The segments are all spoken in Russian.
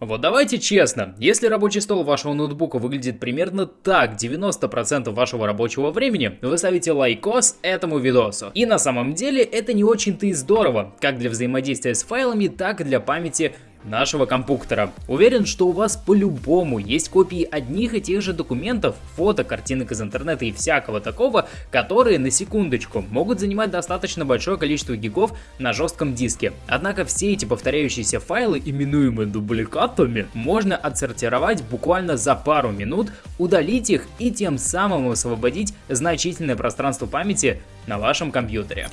Вот давайте честно, если рабочий стол вашего ноутбука выглядит примерно так 90% вашего рабочего времени, вы ставите лайкос этому видосу. И на самом деле это не очень-то и здорово, как для взаимодействия с файлами, так и для памяти нашего компьютера. Уверен, что у вас по-любому есть копии одних и тех же документов, фото, картинок из интернета и всякого такого, которые, на секундочку, могут занимать достаточно большое количество гигов на жестком диске. Однако все эти повторяющиеся файлы, именуемые дубликатами, можно отсортировать буквально за пару минут, удалить их и тем самым освободить значительное пространство памяти на вашем компьютере.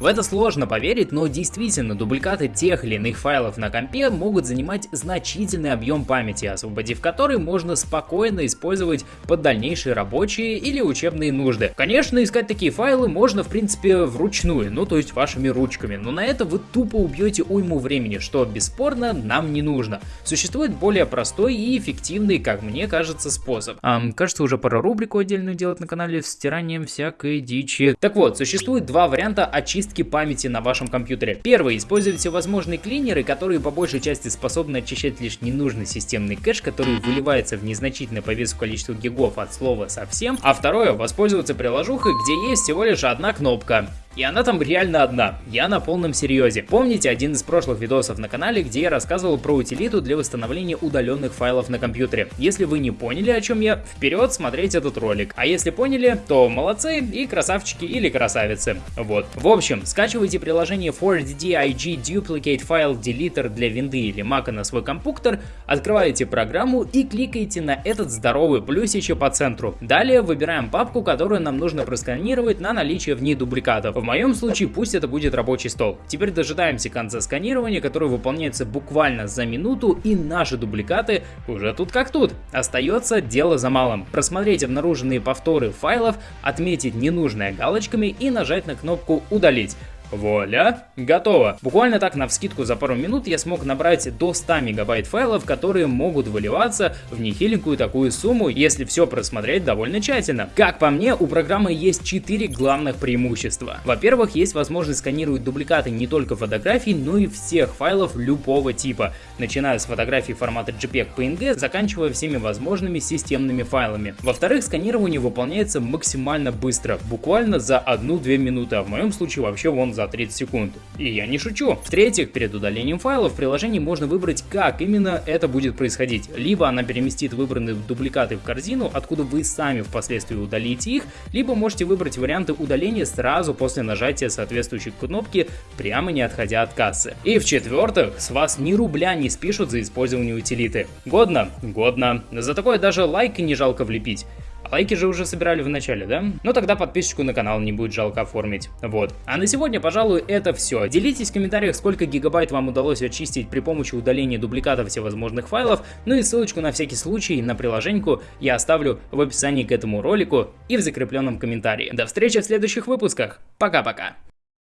В это сложно поверить, но действительно дубликаты тех или иных файлов на компе могут занимать значительный объем памяти, освободив который можно спокойно использовать под дальнейшие рабочие или учебные нужды. Конечно, искать такие файлы можно в принципе вручную, ну то есть вашими ручками, но на это вы тупо убьете уйму времени, что бесспорно нам не нужно. Существует более простой и эффективный, как мне кажется, способ. Эм, кажется, уже пора рубрику отдельную делать на канале с стиранием всякой дичи. Так вот, существует два варианта очистки очистки памяти на вашем компьютере. Первый, используйте всевозможные клинеры, которые по большей части способны очищать лишь ненужный системный кэш, который выливается в незначительное по весу количество гигов от слова совсем. А второе, воспользоваться приложухой, где есть всего лишь одна кнопка. И она там реально одна, я на полном серьезе. Помните один из прошлых видосов на канале, где я рассказывал про утилиту для восстановления удаленных файлов на компьютере? Если вы не поняли о чем я, вперед смотреть этот ролик. А если поняли, то молодцы и красавчики или красавицы. Вот. В общем, скачивайте приложение 4DDIG Duplicate File Deleter для винды или мака на свой компьютер, открываете программу и кликаете на этот здоровый плюсичек по центру. Далее выбираем папку, которую нам нужно просканировать на наличие в ней дубликатов. В моем случае пусть это будет рабочий стол. Теперь дожидаемся конца сканирования, которое выполняется буквально за минуту, и наши дубликаты уже тут как тут. Остается дело за малым. Просмотреть обнаруженные повторы файлов, отметить ненужное галочками и нажать на кнопку «Удалить». Вуаля, готово. Буквально так на вскидку за пару минут я смог набрать до 100 мегабайт файлов, которые могут выливаться в нехиленькую такую сумму, если все просмотреть довольно тщательно. Как по мне, у программы есть 4 главных преимущества. Во-первых, есть возможность сканировать дубликаты не только фотографий, но и всех файлов любого типа, начиная с фотографий формата JPEG PNG, заканчивая всеми возможными системными файлами. Во-вторых, сканирование выполняется максимально быстро, буквально за 1-2 минуты, а в моем случае вообще вон за за 30 секунд. И я не шучу. В-третьих, перед удалением файлов в приложении можно выбрать, как именно это будет происходить. Либо она переместит выбранные дубликаты в корзину, откуда вы сами впоследствии удалите их, либо можете выбрать варианты удаления сразу после нажатия соответствующей кнопки, прямо не отходя от кассы. И в-четвертых, с вас ни рубля не спишут за использование утилиты. Годно? Годно. За такое даже лайк не жалко влепить. Лайки же уже собирали в начале, да? Ну тогда подписочку на канал не будет жалко оформить. Вот. А на сегодня, пожалуй, это все. Делитесь в комментариях, сколько гигабайт вам удалось очистить при помощи удаления дубликатов всевозможных файлов. Ну и ссылочку на всякий случай на приложеньку я оставлю в описании к этому ролику и в закрепленном комментарии. До встречи в следующих выпусках. Пока-пока.